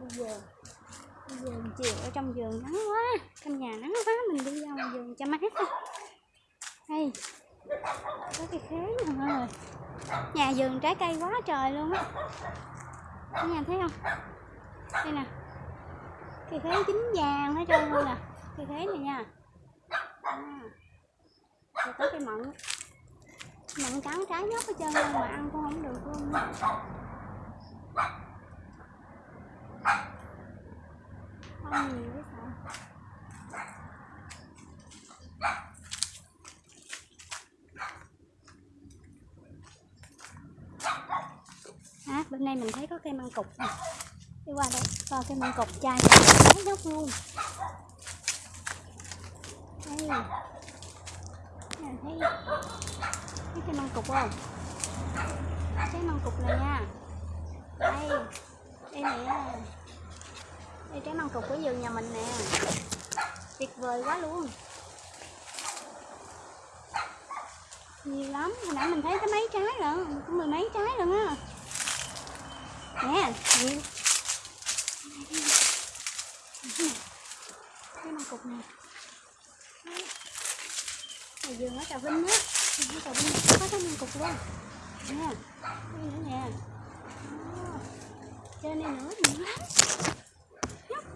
đi vườn đi vườn chiều ở trong vườn nắng quá. Trong nhà nắng quá, mình đi ra ngoài vườn cho mát thôi đây có cái khế nè mọi người? Nhà vườn trái cây quá trời luôn á. Cả nhà thấy không? Đây nè. Cây khế chín vàng hết trơn luôn nè. Cây khế này nha. À. rồi có cái mận. Mận cắn trái nhóc hết trơn luôn mà ăn cũng không được luôn nha không nhiều cái sợ à, bên đây mình thấy có cây măng cục nè. Đi qua đây coi cây măng cục chai trái nhóc luôn. Đây nè thấy thấy cây măng cục không? Trái măng cục này nha. Đây đây nè đây trái măng cục của vườn nhà mình nè. Tuyệt vời quá luôn. Nhiều lắm, hồi nãy mình thấy có mấy trái rồi có mười mấy trái rồi á. Nè, nhiều. Cái măng cục nè. Này vườn ở trà vinh á. Vườn ở trà vinh có cái măng cục luôn. Nè đây nữa nè. Trên đây nữa, nhiều lắm nhóc quá này ở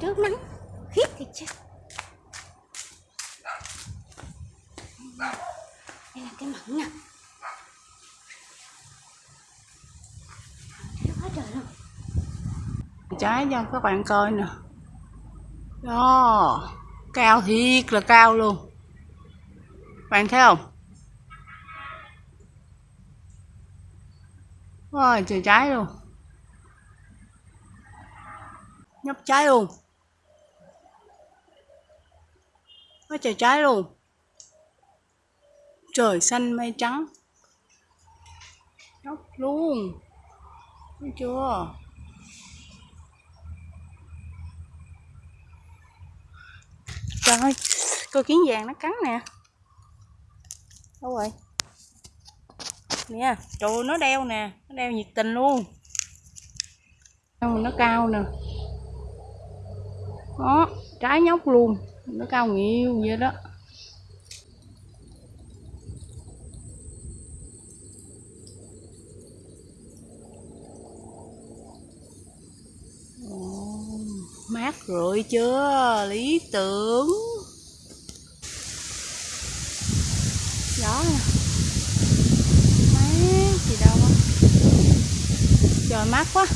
trước nắng khiết thiệt chứ đây là cái mận à. nè thấy quá trời luôn. Trái cho các bạn coi nè. Đó, cao thiệt là cao luôn. Bạn thấy không? Ôi, trời trái luôn. Nhấp trái luôn. Quá trời trái luôn trời xanh mây trắng. Nhóc luôn. Thấy chưa? Trời ơi, coi kiến vàng nó cắn nè. Đâu rồi? Nè, trời ơi, nó đeo nè Nó đeo nhiệt tình luôn. Nó cao nè. Đó, trái nhóc luôn. Nó cao nhiều vậy đó. Mát rồi chưa? Lý tưởng. Gió Mát gì đâu Trời mát quá.